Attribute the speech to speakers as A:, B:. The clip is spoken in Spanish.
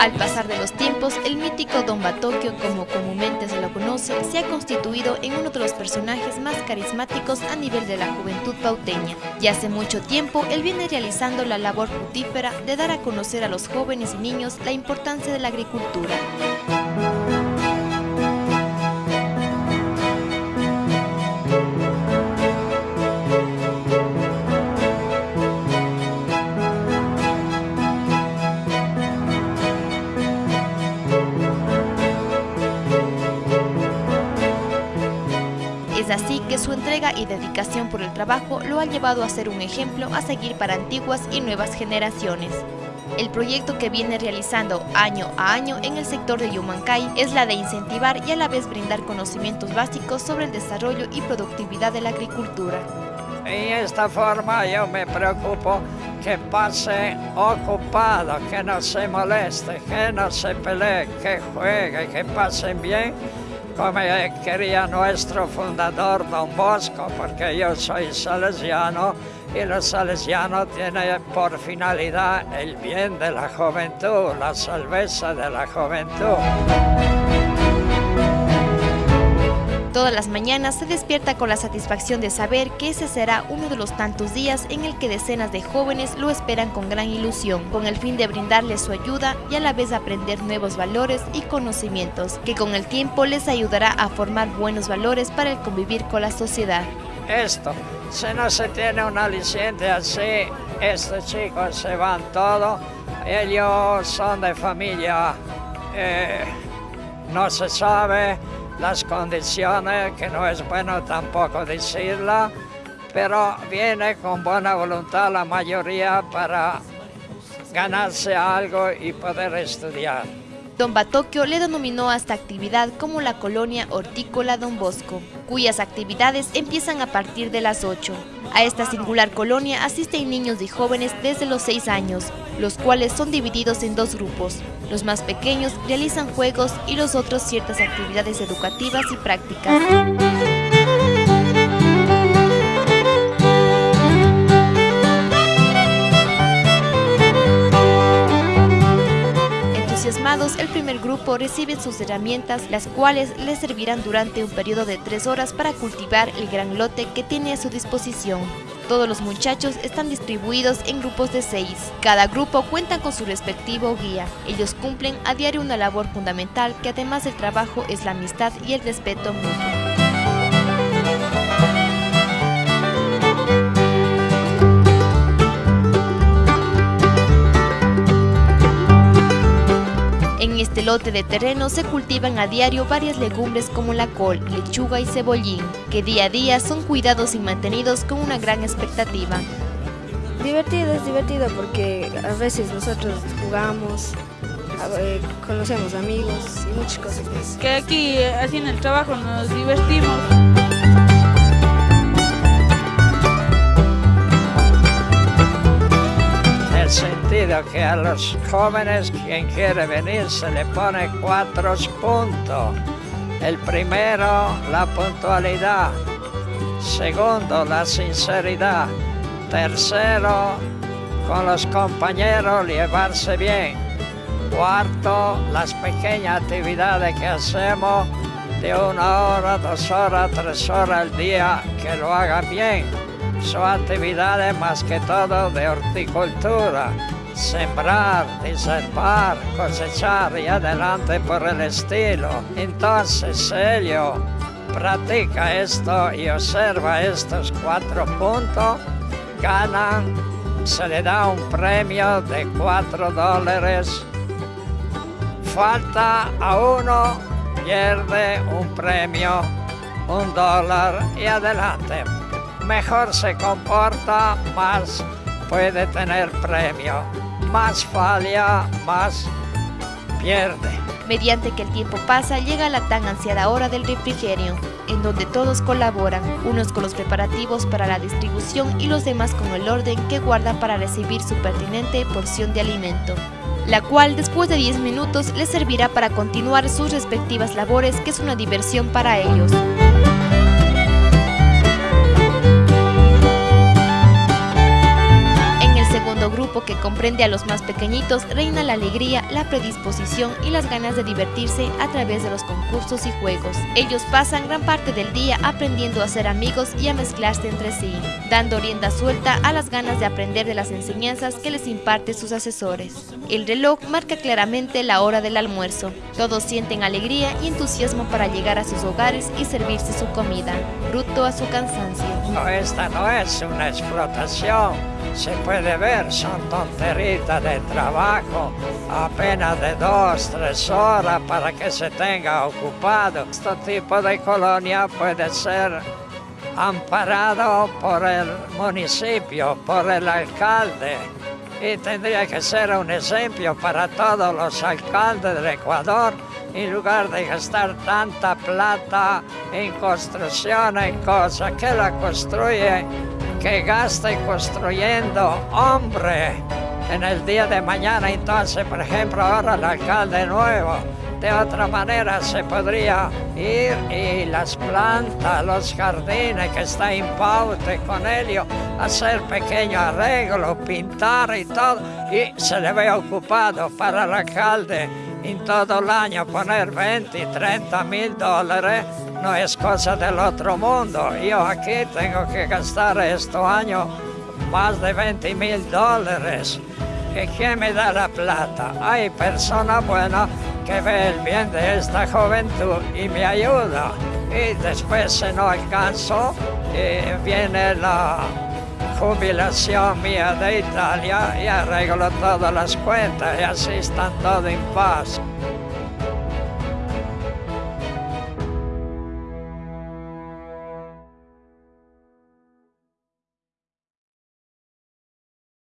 A: Al pasar de los tiempos, el mítico Don Batokio, como comúnmente se lo conoce, se ha constituido en uno de los personajes más carismáticos a nivel de la juventud pauteña. Y hace mucho tiempo, él viene realizando la labor fructífera de dar a conocer a los jóvenes y niños la importancia de la agricultura. Su entrega y dedicación por el trabajo lo ha llevado a ser un ejemplo a seguir para antiguas y nuevas generaciones. El proyecto que viene realizando año a año en el sector de Yumancay es la de incentivar y a la vez brindar conocimientos básicos sobre el desarrollo y productividad de la agricultura.
B: En esta forma yo me preocupo que pase ocupado, que no se moleste, que no se pelee, que juegue, que pasen bien como quería nuestro fundador Don Bosco, porque yo soy salesiano y los salesianos tienen por finalidad el bien de la juventud, la salveza de la juventud.
A: Todas las mañanas se despierta con la satisfacción de saber que ese será uno de los tantos días en el que decenas de jóvenes lo esperan con gran ilusión, con el fin de brindarles su ayuda y a la vez aprender nuevos valores y conocimientos, que con el tiempo les ayudará a formar buenos valores para el convivir con la sociedad.
B: Esto, si no se tiene un aliciente así, estos chicos se van todos, ellos son de familia, eh, no se sabe, las condiciones, que no es bueno tampoco decirla, pero viene con buena voluntad la mayoría para ganarse algo y poder estudiar.
A: Don Batokio le denominó a esta actividad como la colonia hortícola Don Bosco, cuyas actividades empiezan a partir de las 8. A esta singular colonia asisten niños y jóvenes desde los 6 años, los cuales son divididos en dos grupos. Los más pequeños realizan juegos y los otros ciertas actividades educativas y prácticas. el primer grupo recibe sus herramientas, las cuales les servirán durante un periodo de tres horas para cultivar el gran lote que tiene a su disposición. Todos los muchachos están distribuidos en grupos de seis. Cada grupo cuenta con su respectivo guía. Ellos cumplen a diario una labor fundamental que además del trabajo es la amistad y el respeto mutuo. Este lote de terreno se cultivan a diario varias legumbres como la col, lechuga y cebollín, que día a día son cuidados y mantenidos con una gran expectativa.
C: Divertido, es divertido porque a veces nosotros jugamos, conocemos amigos y muchas cosas más.
D: Que aquí haciendo el trabajo nos divertimos.
B: Que a los jóvenes quien quiere venir se le pone cuatro puntos. El primero, la puntualidad. Segundo, la sinceridad. Tercero, con los compañeros llevarse bien. Cuarto, las pequeñas actividades que hacemos de una hora, dos horas, tres horas al día, que lo hagan bien son actividades más que todo de horticultura, sembrar, diservar, cosechar y adelante por el estilo. Entonces ellos practica esto y observa estos cuatro puntos, ganan, se le da un premio de cuatro dólares, falta a uno, pierde un premio, un dólar y adelante mejor se comporta, más puede tener premio. Más falla, más pierde.
A: Mediante que el tiempo pasa, llega la tan ansiada hora del refrigerio, en donde todos colaboran, unos con los preparativos para la distribución y los demás con el orden que guardan para recibir su pertinente porción de alimento la cual después de 10 minutos les servirá para continuar sus respectivas labores que es una diversión para ellos. Que comprende a los más pequeñitos reina la alegría, la predisposición y las ganas de divertirse a través de los concursos y juegos. Ellos pasan gran parte del día aprendiendo a ser amigos y a mezclarse entre sí, dando rienda suelta a las ganas de aprender de las enseñanzas que les imparte sus asesores. El reloj marca claramente la hora del almuerzo. Todos sienten alegría y entusiasmo para llegar a sus hogares y servirse su comida, bruto a su cansancio.
B: No, esta no es una explotación, se puede ver, son tonteritas de trabajo, apenas de dos, tres horas para que se tenga ocupado. Este tipo de colonia puede ser amparado por el municipio, por el alcalde, y tendría que ser un ejemplo para todos los alcaldes del Ecuador en lugar de gastar tanta plata en construcción, en cosas que la construye, que gaste construyendo hombre en el día de mañana. Entonces, por ejemplo, ahora el alcalde nuevo, de otra manera se podría ir y las plantas, los jardines que está en paute con ello, hacer pequeños arreglos, pintar y todo, y se le ve ocupado para el alcalde en todo el año poner 20 y 30 mil dólares no es cosa del otro mundo. Yo aquí tengo que gastar este año más de 20 mil dólares. ¿Y quién me da la plata? Hay personas buenas que ve el bien de esta juventud y me ayuda. Y después si no alcanzo, viene la jubilación mía de Italia y arreglo todas las cuentas y así están todo en paz.